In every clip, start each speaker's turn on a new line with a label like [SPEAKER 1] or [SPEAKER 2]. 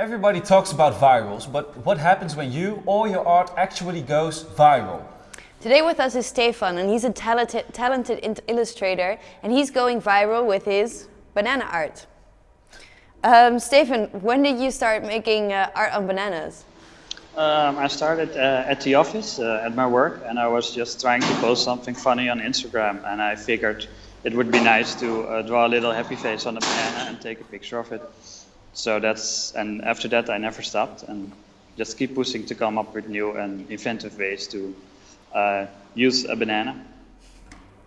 [SPEAKER 1] Everybody talks about virals, but what happens when you or your art actually goes viral?
[SPEAKER 2] Today with us is Stefan and he's a talented, talented illustrator and he's going viral with his banana art. Um, Stefan, when did you start making uh, art on bananas?
[SPEAKER 3] Um, I started uh, at the office, uh, at my work, and I was just trying to post something funny on Instagram, and I figured it would be nice to uh, draw a little happy face on a banana and take a picture of it. So that's, and after that I never stopped, and just keep pushing to come up with new and inventive ways to uh, use a banana.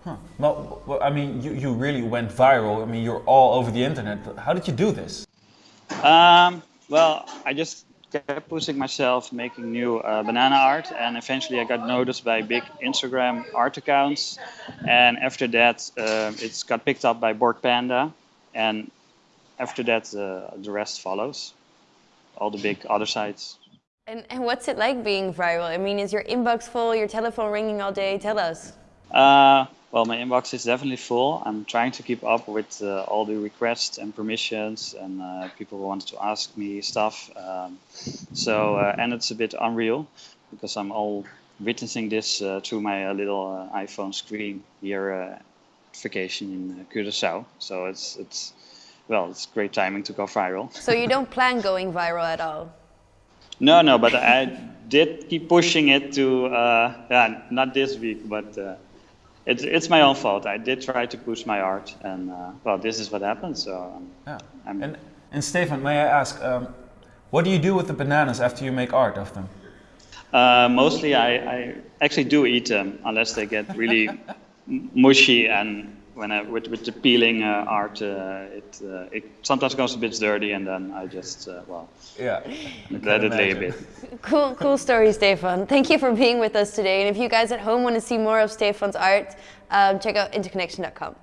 [SPEAKER 1] Huh. Well, well, I mean, you, you really went viral. I mean, you're all over the internet. How did you do this?
[SPEAKER 3] Um, well, I just kept pushing myself, making new uh, banana art, and eventually I got noticed by big Instagram art accounts. And after that, uh, it's got picked up by Bored Panda, and after that, uh, the rest follows. All the big other sites.
[SPEAKER 2] And, and what's it like being viral? I mean, is your inbox full, your telephone ringing all day? Tell us.
[SPEAKER 3] Uh, well, my inbox is definitely full. I'm trying to keep up with uh, all the requests and permissions and uh, people who want to ask me stuff. Um, so, uh, and it's a bit unreal because I'm all witnessing this uh, through my uh, little iPhone screen here vacation in Curacao. So it's, it's, well, it's great timing to go viral.
[SPEAKER 2] So you don't plan going viral at all?
[SPEAKER 3] No, no, but I did keep pushing it to, uh, yeah, not this week, but uh, it's, it's my own fault. I did try to push my art, and uh, well, this is what happened. So, um,
[SPEAKER 1] yeah. and, and Stefan, may I ask, um, what do you do with the bananas after you make art of them?
[SPEAKER 3] Uh, mostly, I, I actually do eat them, unless they get really mushy and when I with, with the peeling uh, art, uh, it uh, it sometimes goes a bit dirty, and then I just uh, well
[SPEAKER 1] yeah
[SPEAKER 3] let it lay a bit.
[SPEAKER 2] Cool, cool story, Stefan. Thank you for being with us today. And if you guys at home want to see more of Stefan's art, um, check out interconnection.com.